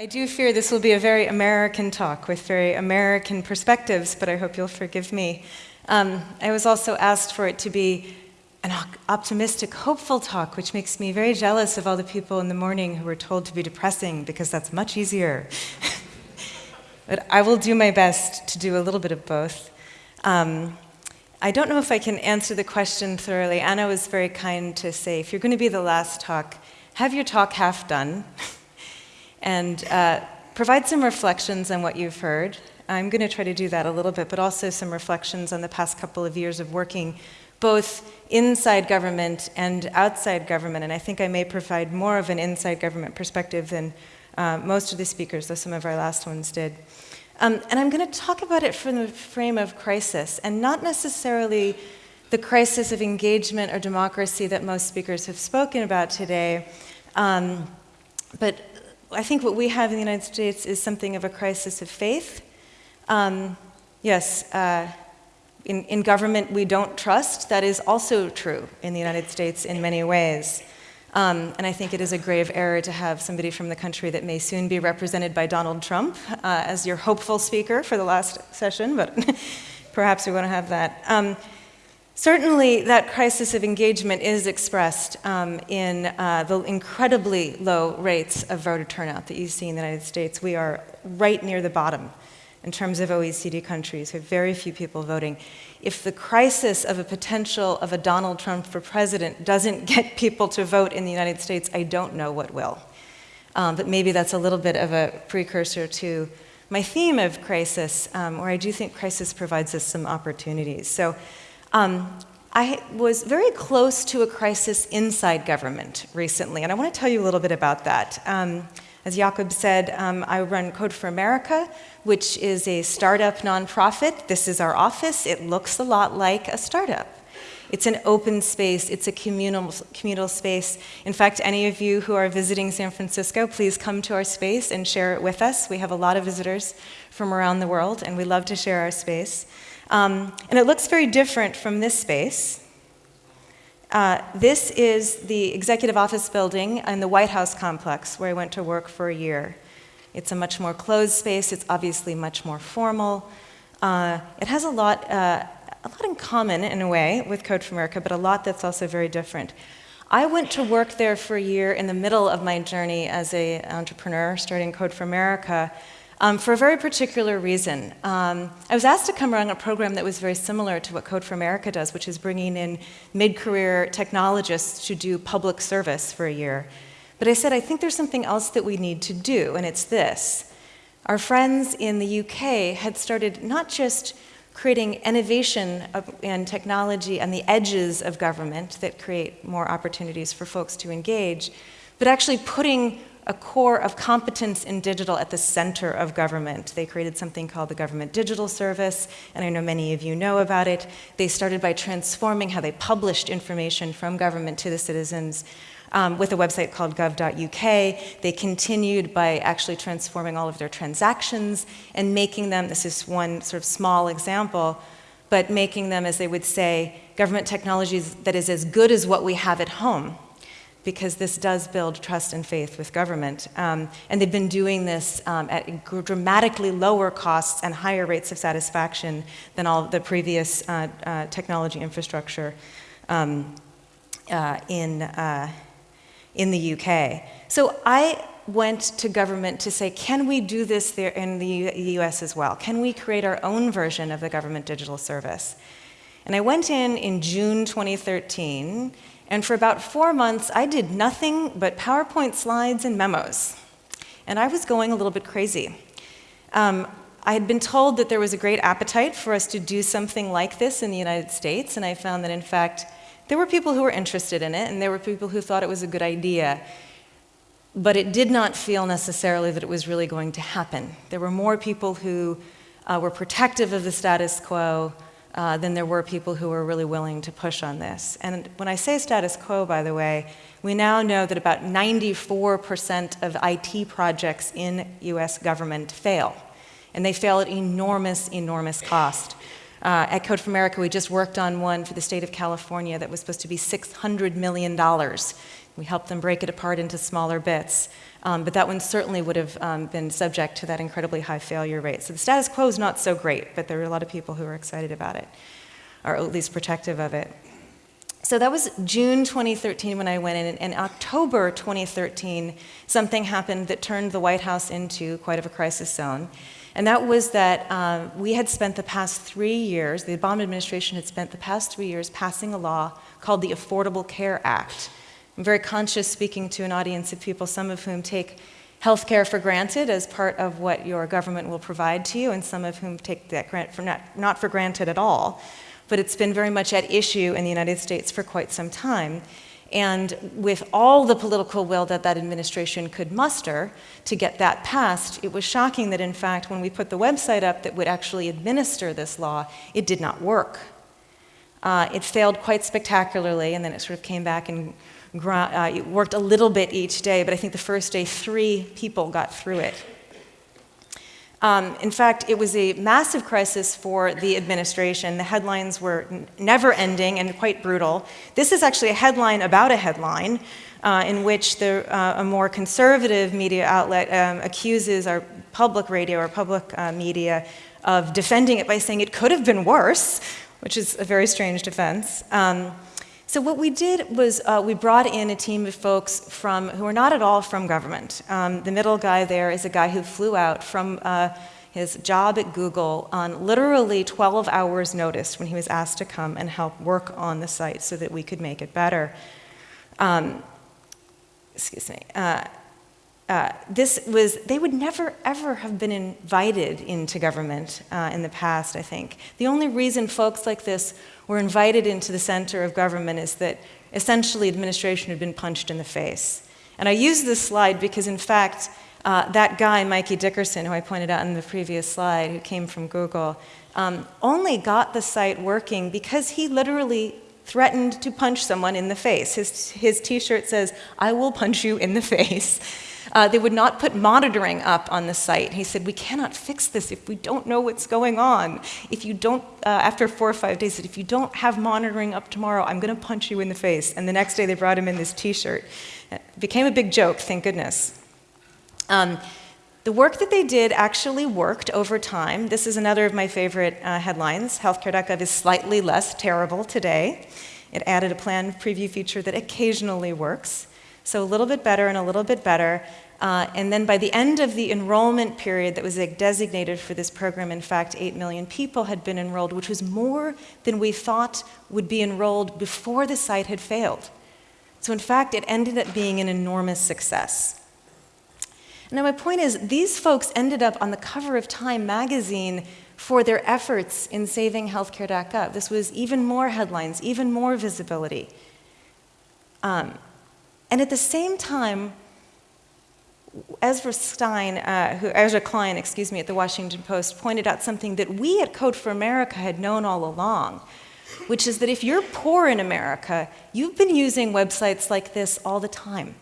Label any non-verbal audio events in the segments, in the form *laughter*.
I do fear this will be a very American talk with very American perspectives, but I hope you'll forgive me. Um, I was also asked for it to be an optimistic, hopeful talk, which makes me very jealous of all the people in the morning who were told to be depressing because that's much easier. *laughs* but I will do my best to do a little bit of both. Um, I don't know if I can answer the question thoroughly. Anna was very kind to say, if you're going to be the last talk, have your talk half done. And uh, provide some reflections on what you've heard. I'm going to try to do that a little bit, but also some reflections on the past couple of years of working both inside government and outside government. And I think I may provide more of an inside government perspective than uh, most of the speakers, though some of our last ones did. Um, and I'm going to talk about it from the frame of crisis, and not necessarily the crisis of engagement or democracy that most speakers have spoken about today, um, but I think what we have in the United States is something of a crisis of faith. Um, yes, uh, in, in government we don't trust. That is also true in the United States in many ways. Um, and I think it is a grave error to have somebody from the country that may soon be represented by Donald Trump uh, as your hopeful speaker for the last session, but *laughs* perhaps we want to have that. Um, Certainly, that crisis of engagement is expressed um, in uh, the incredibly low rates of voter turnout that you see in the United States. We are right near the bottom in terms of OECD countries. We have very few people voting. If the crisis of a potential of a Donald Trump for president doesn't *laughs* get people to vote in the United States, I don't know what will. Um, but maybe that's a little bit of a precursor to my theme of crisis, um, where I do think crisis provides us some opportunities. So um, I was very close to a crisis inside government recently, and I want to tell you a little bit about that. Um, as Jakob said, um, I run Code for America, which is a startup nonprofit. This is our office. It looks a lot like a startup. It's an open space, it's a communal, communal space. In fact, any of you who are visiting San Francisco, please come to our space and share it with us. We have a lot of visitors from around the world, and we love to share our space. Um, and it looks very different from this space. Uh, this is the executive office building in the White House complex where I went to work for a year. It's a much more closed space. It's obviously much more formal. Uh, it has a lot, uh, a lot in common in a way with Code for America, but a lot that's also very different. I went to work there for a year in the middle of my journey as an entrepreneur, starting Code for America, um, for a very particular reason. Um, I was asked to come run a program that was very similar to what Code for America does, which is bringing in mid-career technologists to do public service for a year. But I said, I think there's something else that we need to do, and it's this. Our friends in the UK had started not just creating innovation and technology on the edges of government that create more opportunities for folks to engage, but actually putting a core of competence in digital at the center of government. They created something called the Government Digital Service, and I know many of you know about it. They started by transforming how they published information from government to the citizens um, with a website called gov.uk. They continued by actually transforming all of their transactions and making them, this is one sort of small example, but making them, as they would say, government technologies that is as good as what we have at home because this does build trust and faith with government. Um, and they've been doing this um, at dramatically lower costs and higher rates of satisfaction than all the previous uh, uh, technology infrastructure um, uh, in, uh, in the UK. So I went to government to say, can we do this there in the, US as well? Can we create our own version of the government digital service? And I went in in June 2013 and for about four months, I did nothing but PowerPoint slides and memos. And I was going a little bit crazy. Um, I had been told that there was a great appetite for us to do something like this in the United States, and I found that in fact, there were people who were interested in it, and there were people who thought it was a good idea. But it did not feel necessarily that it was really going to happen. There were more people who uh, were protective of the status quo, uh, than there were people who were really willing to push on this. And when I say status quo, by the way, we now know that about 94% of IT projects in US government fail. And they fail at enormous, enormous cost. Uh, at Code for America, we just worked on one for the state of California that was supposed to be $600 million We helped them break it apart into smaller bits. Um, but that one certainly would have um, been subject to that incredibly high failure rate. So the status quo is not so great, but there are a lot of people who are excited about it, or at least protective of it. So that was June 2013 when I went in. In October 2013, something happened that turned the White House into quite of a crisis zone. And that was that um, we had spent the past three years, the Obama administration had spent the past three years passing a law called the Affordable Care Act. I'm very conscious speaking to an audience of people, some of whom take health care for granted as part of what your government will provide to you, and some of whom take that grant for not, not for granted at all. But it's been very much at issue in the United States for quite some time. And with all the political will that that administration could muster to get that passed, it was shocking that, in fact, when we put the website up that would actually administer this law, it did not work. Uh, it failed quite spectacularly, and then it sort of came back and uh, worked a little bit each day, but I think the first day, three people got through it. Um, in fact, it was a massive crisis for the administration. The headlines were never ending and quite brutal. This is actually a headline about a headline uh, in which the, uh, a more conservative media outlet um, accuses our public radio or public uh, media of defending it by saying it could have been worse, which is a very strange defense. Um, so what we did was uh, we brought in a team of folks from who are not at all from government. Um, the middle guy there is a guy who flew out from uh, his job at Google on literally 12 hours notice when he was asked to come and help work on the site so that we could make it better. Um, excuse me. Uh, uh, this was, they would never ever have been invited into government uh, in the past, I think. The only reason folks like this were invited into the center of government is that essentially administration had been punched in the face. And I use this slide because, in fact, uh, that guy, Mikey Dickerson, who I pointed out in the previous slide, who came from Google, um, only got the site working because he literally threatened to punch someone in the face. His, his t shirt says, I will punch you in the *laughs* face. Uh, they would not put monitoring up on the site. He said, We cannot fix this if we don't know what's going on. If you don't, uh, after four or five days, said, if you don't have monitoring up tomorrow, I'm going to punch you in the face. And the next day they brought him in this t shirt. It became a big joke, thank goodness. Um, the work that they did actually worked over time. This is another of my favorite uh, headlines. Healthcare.gov is slightly less terrible today. It added a plan preview feature that occasionally works. So a little bit better and a little bit better. Uh, and then by the end of the enrollment period that was designated for this program, in fact, 8 million people had been enrolled, which was more than we thought would be enrolled before the site had failed. So, in fact, it ended up being an enormous success. Now, my point is, these folks ended up on the cover of Time magazine for their efforts in saving healthcare.gov. This was even more headlines, even more visibility. Um, and at the same time, Ezra Stein, uh, who, Ezra Klein, excuse me, at the Washington Post pointed out something that we at Code for America had known all along, which is that if you're poor in America, you've been using websites like this all the time.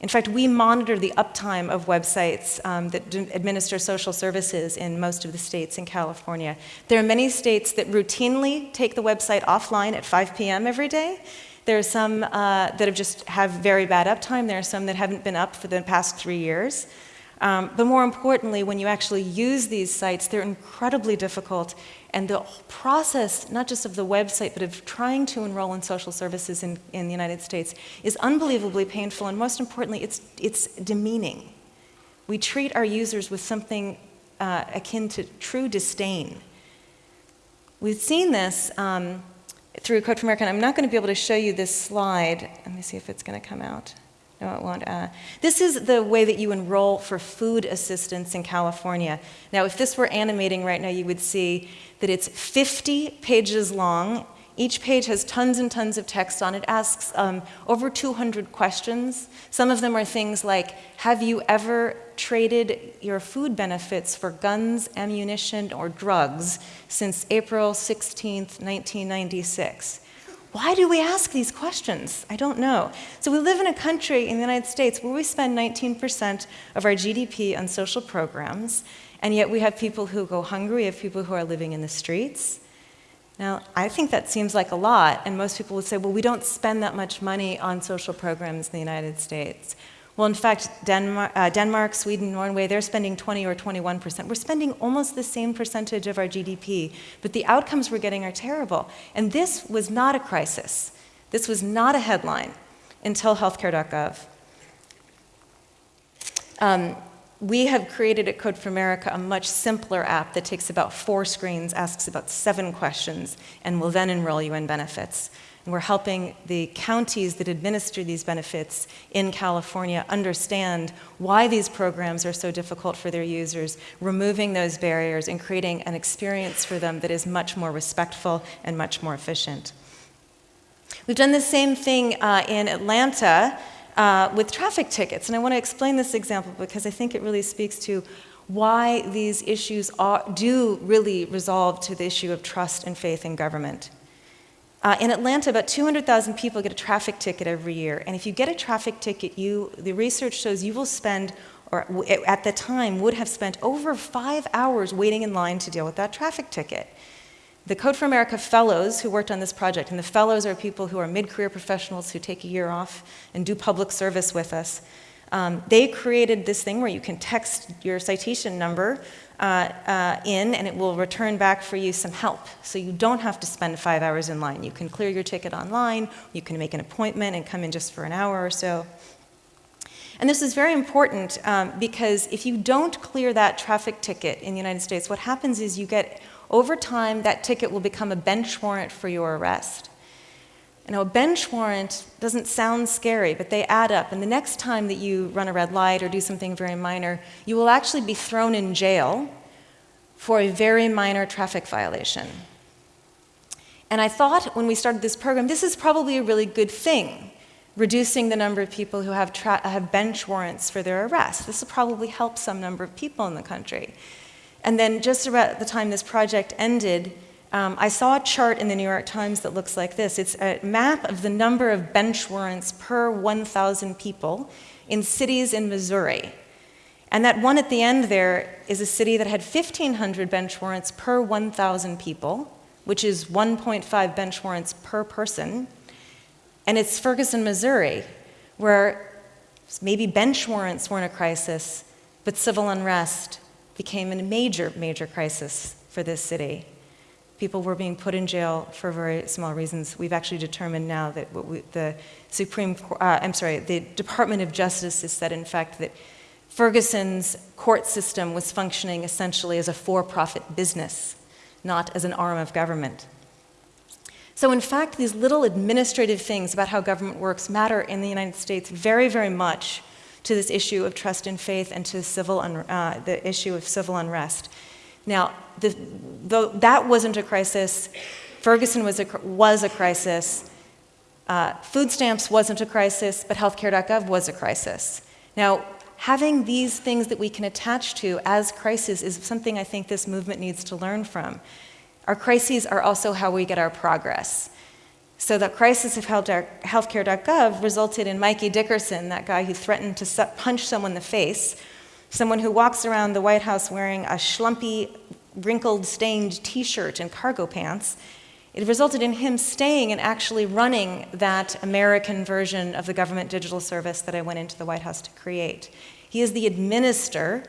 In fact, we monitor the uptime of websites um, that administer social services in most of the states in California. There are many states that routinely take the website offline at 5 p.m. every day, there are some uh, that have just have very bad uptime. There are some that haven't been up for the past three years. Um, but more importantly, when you actually use these sites, they're incredibly difficult. And the process, not just of the website, but of trying to enroll in social services in, in the United States, is unbelievably painful. And most importantly, it's, it's demeaning. We treat our users with something uh, akin to true disdain. We've seen this. Um, through Code for America. I'm not going to be able to show you this slide. Let me see if it's going to come out. No, it won't. Uh, this is the way that you enroll for food assistance in California. Now, if this were animating right now, you would see that it's 50 pages long. Each page has tons and tons of text on it. it, asks um, over 200 questions. Some of them are things like Have you ever traded your food benefits for guns, ammunition, or drugs since April 16, 1996? Why do we ask these questions? I don't know. So, we live in a country in the United States where we spend 19% of our GDP on social programs, and yet we have people who go hungry, we have people who are living in the streets. Now, I think that seems like a lot, and most people would say, well, we don't spend that much money on social programs in the United States. Well, in fact, Denmark, uh, Denmark, Sweden, Norway, they're spending 20 or 21 percent. We're spending almost the same percentage of our GDP, but the outcomes we're getting are terrible. And this was not a crisis. This was not a headline until healthcare.gov. Um, we have created at Code for America a much simpler app that takes about four screens, asks about seven questions, and will then enroll you in benefits. And we're helping the counties that administer these benefits in California understand why these programs are so difficult for their users, removing those barriers and creating an experience for them that is much more respectful and much more efficient. We've done the same thing uh, in Atlanta uh, with traffic tickets. And I want to explain this example because I think it really speaks to why these issues are, do really resolve to the issue of trust and faith in government. Uh, in Atlanta, about 200,000 people get a traffic ticket every year. And if you get a traffic ticket, you, the research shows you will spend, or at the time would have spent over five hours waiting in line to deal with that traffic ticket. The Code for America fellows who worked on this project, and the fellows are people who are mid-career professionals who take a year off and do public service with us. Um, they created this thing where you can text your citation number uh, uh, in and it will return back for you some help. So you don't have to spend five hours in line. You can clear your ticket online, you can make an appointment and come in just for an hour or so. And this is very important um, because if you don't clear that traffic ticket in the United States, what happens is you get over time, that ticket will become a bench warrant for your arrest. You know, a bench warrant doesn't sound scary, but they add up. And the next time that you run a red light or do something very minor, you will actually be thrown in jail for a very minor traffic violation. And I thought when we started this program, this is probably a really good thing, reducing the number of people who have, have bench warrants for their arrest. This will probably help some number of people in the country. And then just about the time this project ended, um, I saw a chart in the New York Times that looks like this. It's a map of the number of bench warrants per 1,000 people in cities in Missouri. And that one at the end there is a city that had 1,500 bench warrants per 1,000 people, which is 1.5 bench warrants per person. And it's Ferguson, Missouri, where maybe bench warrants weren't a crisis, but civil unrest became a major, major crisis for this city. People were being put in jail for very small reasons. We've actually determined now that we, the Supreme, uh, I'm sorry, the Department of Justice has said, in fact, that Ferguson's court system was functioning essentially as a for-profit business, not as an arm of government. So in fact, these little administrative things about how government works matter in the United States very, very much to this issue of trust and faith and to civil uh, the issue of civil unrest. Now, the, though that wasn't a crisis, Ferguson was a, was a crisis. Uh, food stamps wasn't a crisis, but healthcare.gov was a crisis. Now, having these things that we can attach to as crises is something I think this movement needs to learn from. Our crises are also how we get our progress. So the crisis of healthcare.gov resulted in Mikey Dickerson, that guy who threatened to punch someone in the face, someone who walks around the White House wearing a schlumpy, wrinkled, stained t-shirt and cargo pants. It resulted in him staying and actually running that American version of the government digital service that I went into the White House to create. He is the administrator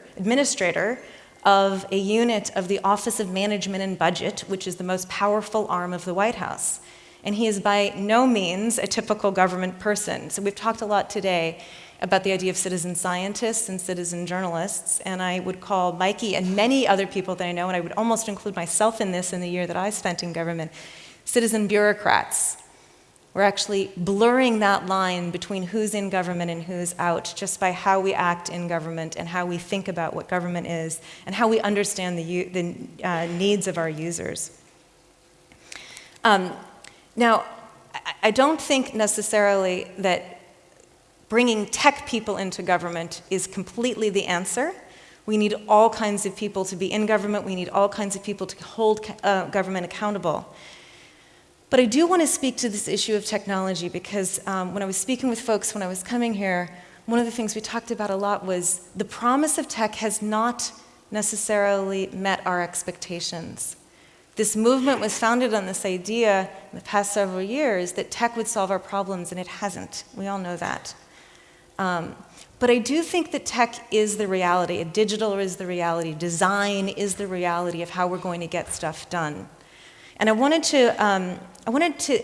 of a unit of the Office of Management and Budget, which is the most powerful arm of the White House and he is by no means a typical government person. So we've talked a lot today about the idea of citizen scientists and citizen journalists, and I would call Mikey and many other people that I know, and I would almost include myself in this in the year that I spent in government, citizen bureaucrats. We're actually blurring that line between who's in government and who's out just by how we act in government and how we think about what government is and how we understand the, the uh, needs of our users. Um, now, I don't think necessarily that bringing tech people into government is completely the answer. We need all kinds of people to be in government. We need all kinds of people to hold uh, government accountable. But I do want to speak to this issue of technology because um, when I was speaking with folks when I was coming here, one of the things we talked about a lot was the promise of tech has not necessarily met our expectations. This movement was founded on this idea in the past several years that tech would solve our problems, and it hasn't. We all know that. Um, but I do think that tech is the reality. Digital is the reality. Design is the reality of how we're going to get stuff done. And I wanted to, um, I wanted to,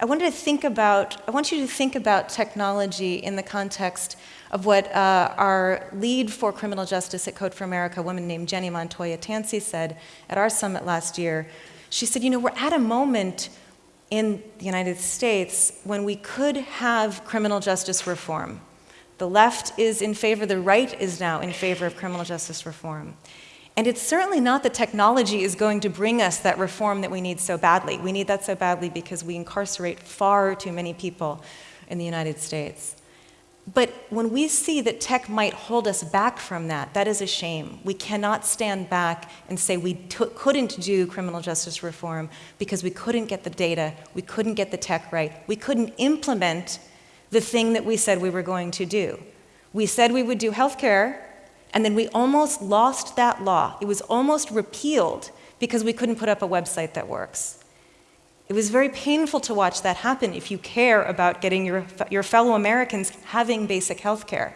I wanted to think about, I want you to think about technology in the context of what uh, our lead for criminal justice at Code for America, a woman named Jenny Montoya Tansey, said at our summit last year. She said, you know, we're at a moment in the United States when we could have criminal justice reform. The left is in favor, the right is now in favor of criminal justice reform. And it's certainly not that technology is going to bring us that reform that we need so badly. We need that so badly because we incarcerate far too many people in the United States. But when we see that tech might hold us back from that, that is a shame. We cannot stand back and say we couldn't do criminal justice reform because we couldn't get the data, we couldn't get the tech right, we couldn't implement the thing that we said we were going to do. We said we would do healthcare, and then we almost lost that law. It was almost repealed because we couldn't put up a website that works. It was very painful to watch that happen if you care about getting your, your fellow Americans having basic health care.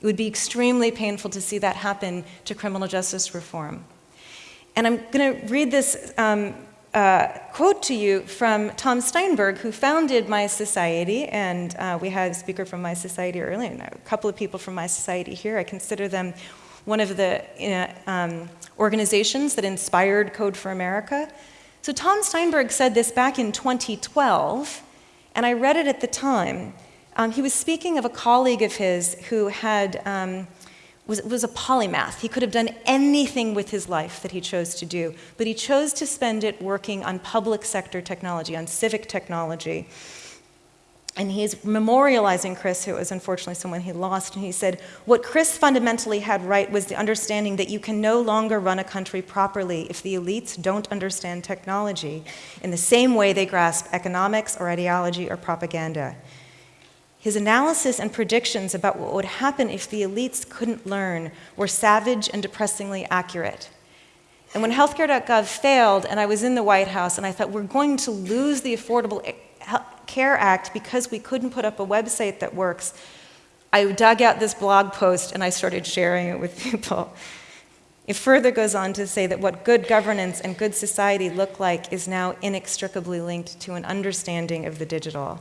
It would be extremely painful to see that happen to criminal justice reform. And I'm going to read this um, uh, quote to you from Tom Steinberg, who founded My Society, and uh, we had a speaker from My Society earlier, and a couple of people from My Society here. I consider them one of the uh, um, organizations that inspired Code for America. So Tom Steinberg said this back in 2012, and I read it at the time. Um, he was speaking of a colleague of his who had, um, was, was a polymath. He could have done anything with his life that he chose to do, but he chose to spend it working on public sector technology, on civic technology. And he's memorializing Chris, who was unfortunately someone he lost, and he said, What Chris fundamentally had right was the understanding that you can no longer run a country properly if the elites don't understand technology in the same way they grasp economics or ideology or propaganda. His analysis and predictions about what would happen if the elites couldn't learn were savage and depressingly accurate. And when healthcare.gov failed, and I was in the White House, and I thought, we're going to lose the Affordable eh, Care Act because we couldn't put up a website that works, I dug out this blog post and I started sharing it with *laughs* people. It further goes on to say that what good governance and good society look like is now inextricably linked to an understanding of the digital.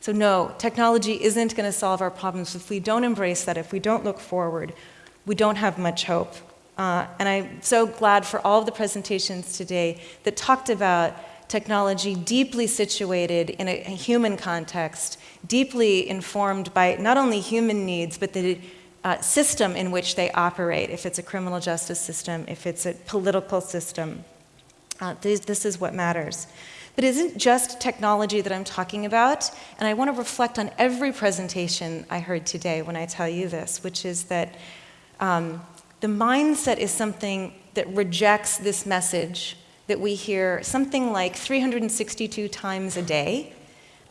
So, no, technology isn't going to solve our problems. If we don't embrace that, if we don't look forward, we don't have much hope. Uh, and I'm so glad for all of the presentations today that talked about technology deeply situated in a, human context, deeply informed by not only human needs, but the uh, system in which they operate, if it's a criminal justice system, if it's a political system. Uh, this, this is what matters. But it isn't just technology that I'm talking about, and I want to reflect on every presentation I heard today when I tell you this, which is that um, the mindset is something that rejects this message that we hear something like 362 times a day.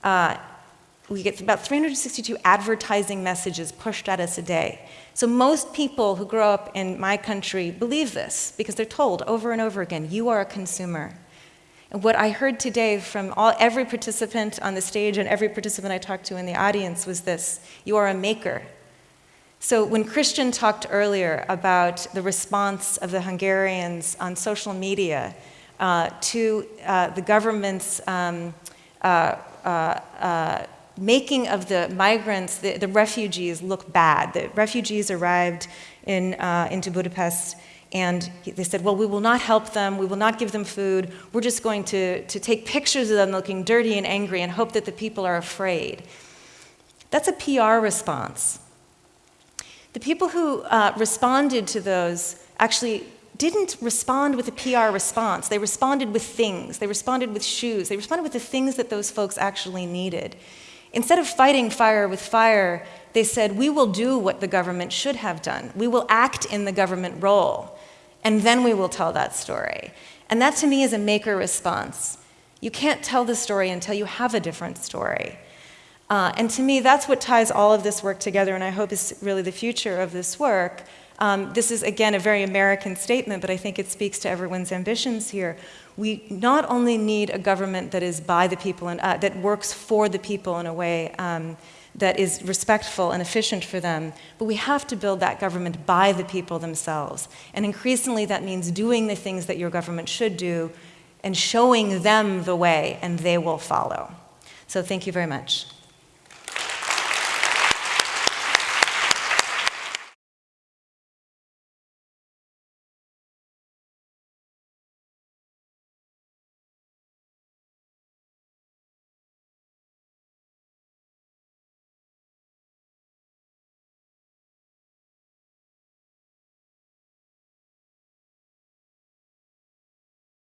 Uh, we get about 362 advertising messages pushed at us a day. So most people who grow up in my country believe this because they're told over and over again, you are a consumer. And what I heard today from all, every participant on the stage and every participant I talked to in the audience was this, you are a maker. So when Christian talked earlier about the response of the Hungarians on social media to uh, the government's um, uh, making of the migrants, the, the, refugees, look bad. The refugees arrived in, into Budapest and they said, Well, we will not help them, we will not give them food, we're just going to, to take pictures of them looking dirty and angry and hope that the people are afraid. That's a PR response. The people who uh, responded to those actually didn't respond with a PR response. They responded with things. They responded with shoes. They responded with the things that those folks actually needed. Instead of fighting fire with fire, they said, We will do what the government should have done. We will act in the government role, and then we will tell that story. And that to me is a maker response. You can't tell the story until you have a different story. Uh, and to me, that's what ties all of this work together, and I hope is really the future of this work Um, this is, again, a very American statement, but I think it speaks to everyone's ambitions here. We not only need a government that is by the people and uh, that works for the people in a way um, that is respectful and efficient for them, but we have to build that government by the people themselves. And increasingly, that means doing the things that your government should do and showing them the way, and they will follow. So, thank you very much.